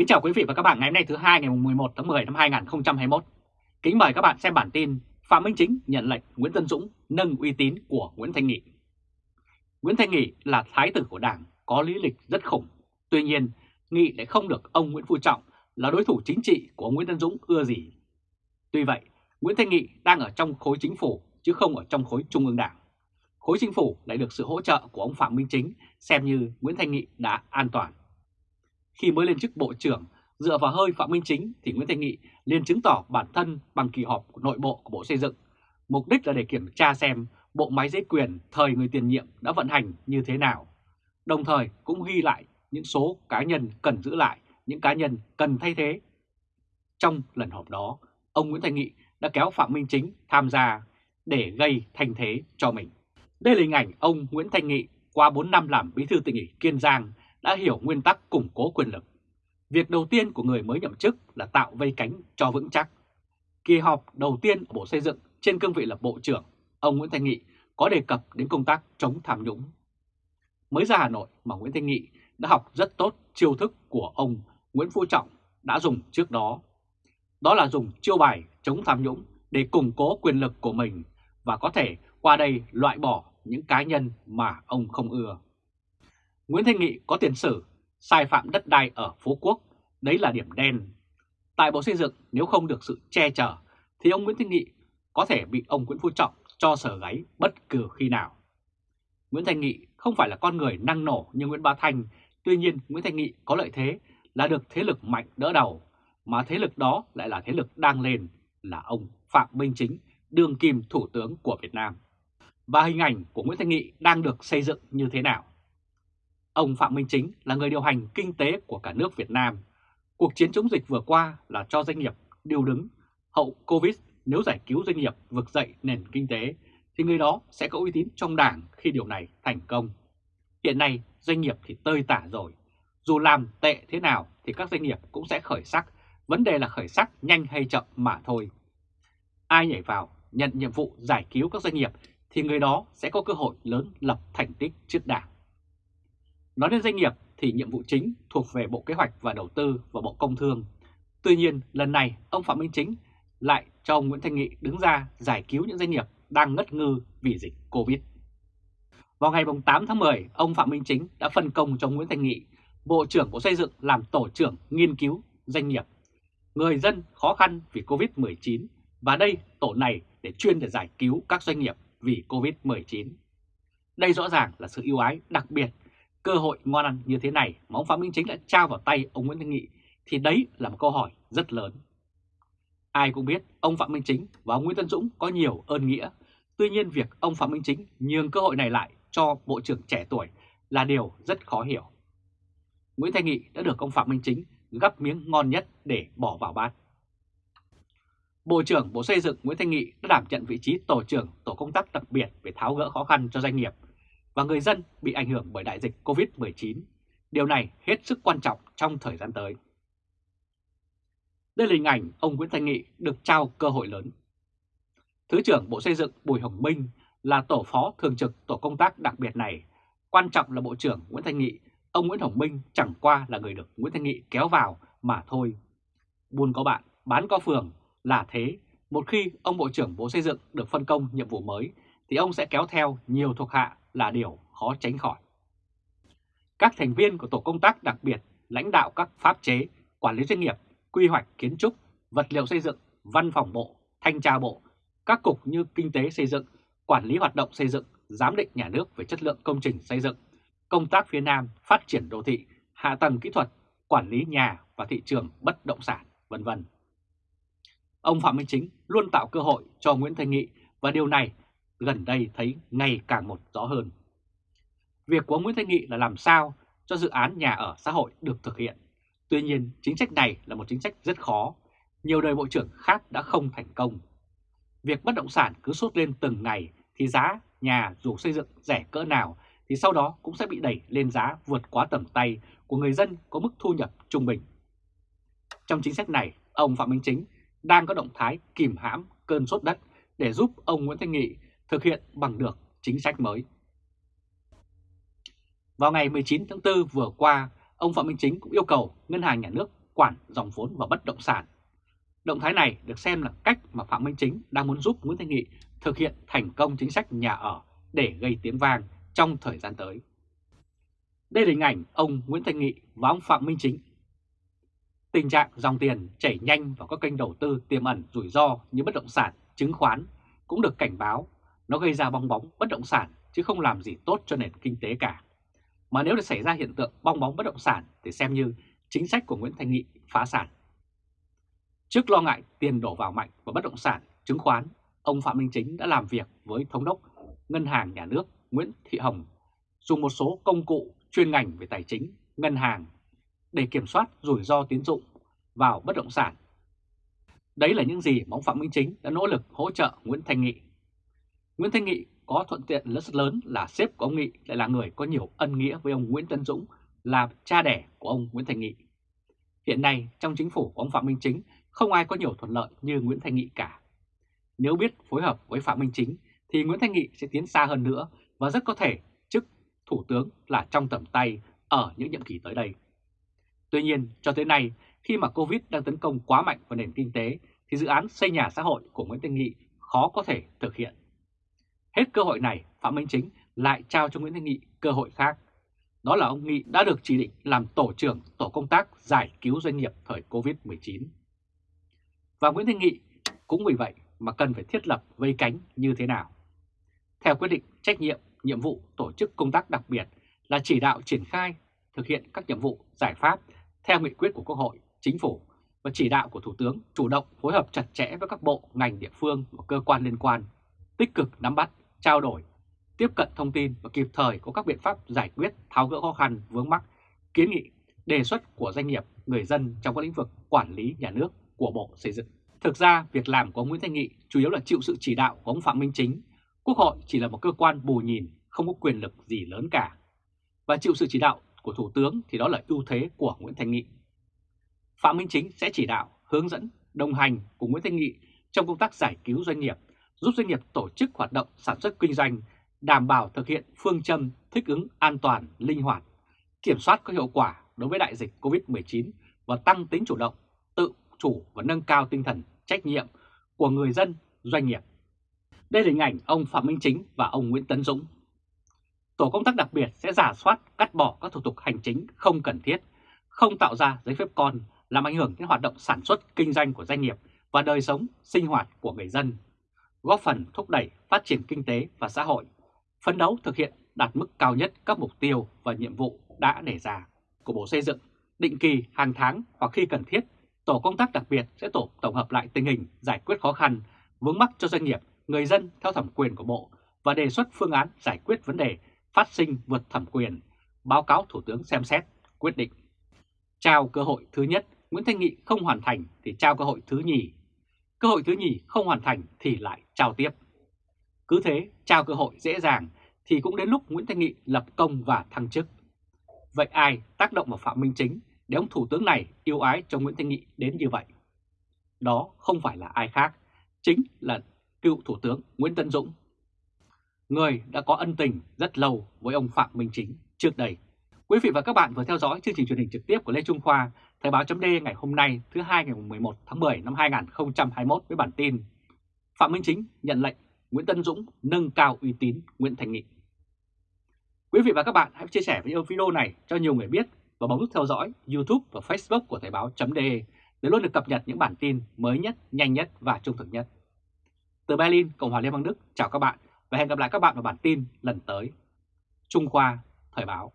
Kính chào quý vị và các bạn ngày hôm nay thứ hai ngày 11 tháng 10 năm 2021. Kính mời các bạn xem bản tin Phạm Minh Chính nhận lệnh Nguyễn Tân Dũng nâng uy tín của Nguyễn Thanh Nghị. Nguyễn Thanh Nghị là thái tử của Đảng, có lý lịch rất khủng. Tuy nhiên, Nghị lại không được ông Nguyễn Phú Trọng là đối thủ chính trị của ông Nguyễn Tân Dũng ưa gì. Tuy vậy, Nguyễn Thanh Nghị đang ở trong khối chính phủ chứ không ở trong khối trung ương đảng. Khối chính phủ lại được sự hỗ trợ của ông Phạm Minh Chính xem như Nguyễn Thanh Nghị đã an toàn. Khi mới lên chức Bộ trưởng, dựa vào hơi Phạm Minh Chính thì Nguyễn Thanh Nghị liền chứng tỏ bản thân bằng kỳ họp của nội bộ của Bộ Xây dựng. Mục đích là để kiểm tra xem bộ máy giấy quyền thời người tiền nhiệm đã vận hành như thế nào. Đồng thời cũng ghi lại những số cá nhân cần giữ lại, những cá nhân cần thay thế. Trong lần họp đó, ông Nguyễn Thanh Nghị đã kéo Phạm Minh Chính tham gia để gây thành thế cho mình. Đây là hình ảnh ông Nguyễn Thanh Nghị qua 4 năm làm bí thư tỉnh ủy Kiên Giang đã hiểu nguyên tắc củng cố quyền lực. Việc đầu tiên của người mới nhậm chức là tạo vây cánh cho vững chắc. Kỳ họp đầu tiên ở Bộ Xây dựng trên cương vị là Bộ trưởng, ông Nguyễn Thanh Nghị có đề cập đến công tác chống tham nhũng. Mới ra Hà Nội mà Nguyễn Thanh Nghị đã học rất tốt chiêu thức của ông Nguyễn Phú Trọng đã dùng trước đó. Đó là dùng chiêu bài chống tham nhũng để củng cố quyền lực của mình và có thể qua đây loại bỏ những cá nhân mà ông không ưa. Nguyễn Thanh Nghị có tiền sử sai phạm đất đai ở Phú Quốc, đấy là điểm đen. Tại Bộ Xây dựng nếu không được sự che chở thì ông Nguyễn Thanh Nghị có thể bị ông Nguyễn Phú Trọng cho sở gáy bất cứ khi nào. Nguyễn Thanh Nghị không phải là con người năng nổ như Nguyễn Bá Thanh, tuy nhiên Nguyễn Thanh Nghị có lợi thế là được thế lực mạnh đỡ đầu, mà thế lực đó lại là thế lực đang lên là ông Phạm Minh Chính, đương kim thủ tướng của Việt Nam. Và hình ảnh của Nguyễn Thanh Nghị đang được xây dựng như thế nào? Ông Phạm Minh Chính là người điều hành kinh tế của cả nước Việt Nam. Cuộc chiến chống dịch vừa qua là cho doanh nghiệp điều đứng. Hậu Covid nếu giải cứu doanh nghiệp vực dậy nền kinh tế thì người đó sẽ có uy tín trong đảng khi điều này thành công. Hiện nay doanh nghiệp thì tơi tả rồi. Dù làm tệ thế nào thì các doanh nghiệp cũng sẽ khởi sắc. Vấn đề là khởi sắc nhanh hay chậm mà thôi. Ai nhảy vào, nhận nhiệm vụ giải cứu các doanh nghiệp thì người đó sẽ có cơ hội lớn lập thành tích trước đảng. Nói đến doanh nghiệp thì nhiệm vụ chính thuộc về Bộ Kế hoạch và Đầu tư và Bộ Công Thương. Tuy nhiên, lần này ông Phạm Minh Chính lại cho ông Nguyễn Thanh Nghị đứng ra giải cứu những doanh nghiệp đang ngất ngư vì dịch Covid. Vào ngày 8 tháng 10, ông Phạm Minh Chính đã phân công cho Nguyễn Thanh Nghị, Bộ trưởng Bộ Xây dựng làm tổ trưởng nghiên cứu doanh nghiệp. Người dân khó khăn vì Covid-19 và đây tổ này để chuyên để giải cứu các doanh nghiệp vì Covid-19. Đây rõ ràng là sự ưu ái đặc biệt cơ hội ngon ăn như thế này, mà ông Phạm Minh Chính đã trao vào tay ông Nguyễn Thanh Nghị, thì đấy là một câu hỏi rất lớn. Ai cũng biết ông Phạm Minh Chính và ông Nguyễn Tân Dũng có nhiều ơn nghĩa. Tuy nhiên việc ông Phạm Minh Chính nhường cơ hội này lại cho Bộ trưởng trẻ tuổi là điều rất khó hiểu. Nguyễn Thanh Nghị đã được ông Phạm Minh Chính gắp miếng ngon nhất để bỏ vào bát. Bộ trưởng Bộ Xây dựng Nguyễn Thanh Nghị đã đảm nhận vị trí Tổ trưởng Tổ công tác đặc biệt về tháo gỡ khó khăn cho doanh nghiệp và người dân bị ảnh hưởng bởi đại dịch COVID-19. Điều này hết sức quan trọng trong thời gian tới. Đây là hình ảnh ông Nguyễn Thanh Nghị được trao cơ hội lớn. Thứ trưởng Bộ Xây dựng Bùi Hồng Minh là tổ phó thường trực tổ công tác đặc biệt này. Quan trọng là Bộ trưởng Nguyễn Thanh Nghị, ông Nguyễn Hồng Minh chẳng qua là người được Nguyễn Thanh Nghị kéo vào mà thôi. Buôn có bạn, bán có phường là thế. Một khi ông Bộ trưởng Bộ Xây dựng được phân công nhiệm vụ mới thì ông sẽ kéo theo nhiều thuộc hạ là điều khó tránh khỏi. Các thành viên của tổ công tác đặc biệt lãnh đạo các pháp chế, quản lý doanh nghiệp, quy hoạch kiến trúc, vật liệu xây dựng, văn phòng bộ, thanh tra bộ, các cục như kinh tế xây dựng, quản lý hoạt động xây dựng, giám định nhà nước về chất lượng công trình xây dựng, công tác phía Nam, phát triển đô thị, hạ tầng kỹ thuật, quản lý nhà và thị trường bất động sản, vân vân. Ông Phạm Minh Chính luôn tạo cơ hội cho Nguyễn Thanh Nghị và điều này gần đây thấy ngày càng một rõ hơn. Việc của ông Nguyễn Thanh Nghị là làm sao cho dự án nhà ở xã hội được thực hiện. Tuy nhiên, chính sách này là một chính sách rất khó. Nhiều đời bộ trưởng khác đã không thành công. Việc bất động sản cứ sốt lên từng ngày thì giá nhà dù xây dựng rẻ cỡ nào thì sau đó cũng sẽ bị đẩy lên giá vượt quá tầm tay của người dân có mức thu nhập trung bình. Trong chính sách này, ông Phạm Minh Chính đang có động thái kìm hãm cơn sốt đất để giúp ông Nguyễn Thanh Nghị thực hiện bằng được chính sách mới. Vào ngày 19 tháng 4 vừa qua, ông Phạm Minh Chính cũng yêu cầu Ngân hàng Nhà nước quản dòng vốn vào bất động sản. Động thái này được xem là cách mà Phạm Minh Chính đang muốn giúp Nguyễn Thanh Nghị thực hiện thành công chính sách nhà ở để gây tiếng vang trong thời gian tới. Đây là hình ảnh ông Nguyễn Thanh Nghị và ông Phạm Minh Chính. Tình trạng dòng tiền chảy nhanh vào các kênh đầu tư tiềm ẩn rủi ro như bất động sản, chứng khoán cũng được cảnh báo nó gây ra bong bóng bất động sản chứ không làm gì tốt cho nền kinh tế cả. Mà nếu để xảy ra hiện tượng bong bóng bất động sản thì xem như chính sách của Nguyễn Thanh Nghị phá sản. Trước lo ngại tiền đổ vào mạnh vào bất động sản, chứng khoán, ông Phạm Minh Chính đã làm việc với Thống đốc Ngân hàng Nhà nước Nguyễn Thị Hồng dùng một số công cụ chuyên ngành về tài chính, ngân hàng để kiểm soát rủi ro tín dụng vào bất động sản. Đấy là những gì mà ông Phạm Minh Chính đã nỗ lực hỗ trợ Nguyễn Thanh Nghị. Nguyễn Thanh Nghị có thuận tiện rất lớn là sếp của ông Nghị lại là người có nhiều ân nghĩa với ông Nguyễn Tân Dũng là cha đẻ của ông Nguyễn Thanh Nghị. Hiện nay trong chính phủ của ông Phạm Minh Chính không ai có nhiều thuận lợi như Nguyễn Thanh Nghị cả. Nếu biết phối hợp với Phạm Minh Chính thì Nguyễn Thanh Nghị sẽ tiến xa hơn nữa và rất có thể chức thủ tướng là trong tầm tay ở những nhiệm kỳ tới đây. Tuy nhiên, cho tới nay, khi mà Covid đang tấn công quá mạnh vào nền kinh tế thì dự án xây nhà xã hội của Nguyễn Thanh Nghị khó có thể thực hiện. Hết cơ hội này, Phạm Minh Chính lại trao cho Nguyễn Thanh Nghị cơ hội khác. Đó là ông Nghị đã được chỉ định làm tổ trưởng tổ công tác giải cứu doanh nghiệp thời Covid-19. Và Nguyễn Thanh Nghị cũng vì vậy mà cần phải thiết lập vây cánh như thế nào. Theo quyết định trách nhiệm, nhiệm vụ tổ chức công tác đặc biệt là chỉ đạo triển khai thực hiện các nhiệm vụ, giải pháp theo nghị quyết của Quốc hội, Chính phủ và chỉ đạo của Thủ tướng chủ động phối hợp chặt chẽ với các bộ, ngành địa phương và cơ quan liên quan, tích cực nắm bắt, trao đổi, tiếp cận thông tin và kịp thời có các biện pháp giải quyết tháo gỡ khó khăn vướng mắc, kiến nghị, đề xuất của doanh nghiệp, người dân trong các lĩnh vực quản lý nhà nước của Bộ Xây dựng. Thực ra, việc làm của ông Nguyễn Thanh Nghị chủ yếu là chịu sự chỉ đạo của ông Phạm Minh Chính. Quốc hội chỉ là một cơ quan bù nhìn, không có quyền lực gì lớn cả. Và chịu sự chỉ đạo của Thủ tướng thì đó là ưu thế của Nguyễn Thanh Nghị. Phạm Minh Chính sẽ chỉ đạo, hướng dẫn, đồng hành cùng Nguyễn Thanh Nghị trong công tác giải cứu doanh nghiệp, giúp doanh nghiệp tổ chức hoạt động sản xuất kinh doanh, đảm bảo thực hiện phương châm thích ứng an toàn, linh hoạt, kiểm soát có hiệu quả đối với đại dịch COVID-19 và tăng tính chủ động, tự chủ và nâng cao tinh thần trách nhiệm của người dân, doanh nghiệp. Đây là hình ảnh ông Phạm Minh Chính và ông Nguyễn Tấn Dũng. Tổ công tác đặc biệt sẽ giả soát, cắt bỏ các thủ tục hành chính không cần thiết, không tạo ra giấy phép con làm ảnh hưởng đến hoạt động sản xuất, kinh doanh của doanh nghiệp và đời sống, sinh hoạt của người dân, góp phần thúc đẩy phát triển kinh tế và xã hội, phấn đấu thực hiện đạt mức cao nhất các mục tiêu và nhiệm vụ đã đề ra của Bộ Xây dựng, định kỳ hàng tháng hoặc khi cần thiết Tổ công tác đặc biệt sẽ tổ tổng hợp lại tình hình giải quyết khó khăn, vướng mắc cho doanh nghiệp, người dân theo thẩm quyền của Bộ và đề xuất phương án giải quyết vấn đề phát sinh vượt thẩm quyền, báo cáo Thủ tướng xem xét, quyết định. Trao cơ hội thứ nhất, Nguyễn Thanh Nghị không hoàn thành thì trao cơ hội thứ nhì. Cơ hội thứ nhì không hoàn thành thì lại trao tiếp. Cứ thế, trao cơ hội dễ dàng thì cũng đến lúc Nguyễn Thanh Nghị lập công và thăng chức. Vậy ai tác động vào Phạm Minh Chính để ông Thủ tướng này yêu ái cho Nguyễn Thanh Nghị đến như vậy. Đó không phải là ai khác, chính là cựu Thủ tướng Nguyễn Tân Dũng, người đã có ân tình rất lâu với ông Phạm Minh Chính trước đây. Quý vị và các bạn vừa theo dõi chương trình truyền hình trực tiếp của Lê Trung Khoa, Thời báo chấm ngày hôm nay thứ hai ngày 11 tháng 10 năm 2021 với bản tin Phạm Minh Chính nhận lệnh Nguyễn Tân Dũng nâng cao uy tín Nguyễn Thành Nghị. Quý vị và các bạn hãy chia sẻ video này cho nhiều người biết và bấm nút theo dõi YouTube và Facebook của Thời báo.de để luôn được cập nhật những bản tin mới nhất, nhanh nhất và trung thực nhất. Từ Berlin, Cộng hòa Liên bang Đức, chào các bạn và hẹn gặp lại các bạn vào bản tin lần tới. Trung Khoa, Thời báo.